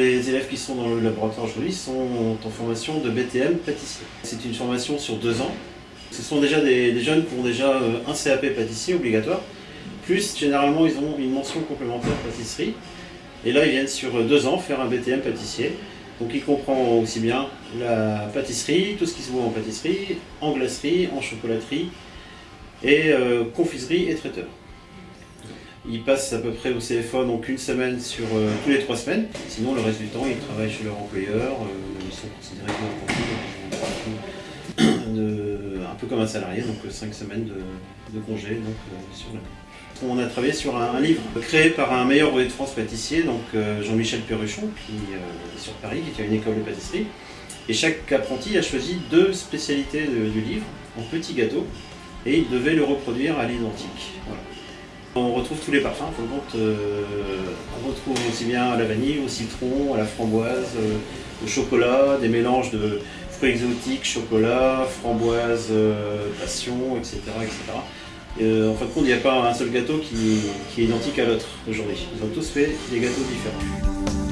élèves qui sont dans le laboratoire aujourd'hui sont en formation de BTM pâtissier. C'est une formation sur deux ans. Ce sont déjà des, jeunes qui ont déjà euh, un CAP pâtissier obligatoire, plus généralement ils ont une mention complémentaire pâtisserie. Et là ils viennent sur deux ans faire un BTM pâtissier. Donc il comprend aussi bien la pâtisserie, tout ce qui se voit en pâtisserie, en glacerie, en chocolaterie, et euh, confiserie et traiteur. Ils passent à peu près au CFA donc une semaine sur euh, tous les trois semaines. Sinon, le reste du temps, ils travaillent chez leur employeur. Euh, ils sont considérés comme un, un peu comme un salarié, donc cinq semaines de, congé donc, sur On a travaillé sur un, livre créé par un meilleur ouvrier de France pâtissier, donc Jean-Michel Perruchon, qui est sur Paris, qui a une école de pâtisserie. Et chaque apprenti a choisi deux spécialités du livre en petits gâteaux et il devait le reproduire à l'identique. On retrouve tous les parfums, euh, on retrouve aussi bien à la vanille, au citron, à la framboise, euh, au chocolat, des mélanges de fruits exotiques, chocolat, framboise, euh, passion, etc. etc. en fin de compte, il n'y a pas un seul gâteau qui, qui est identique à l'autre aujourd'hui. Ils ont tous fait des gâteaux différents.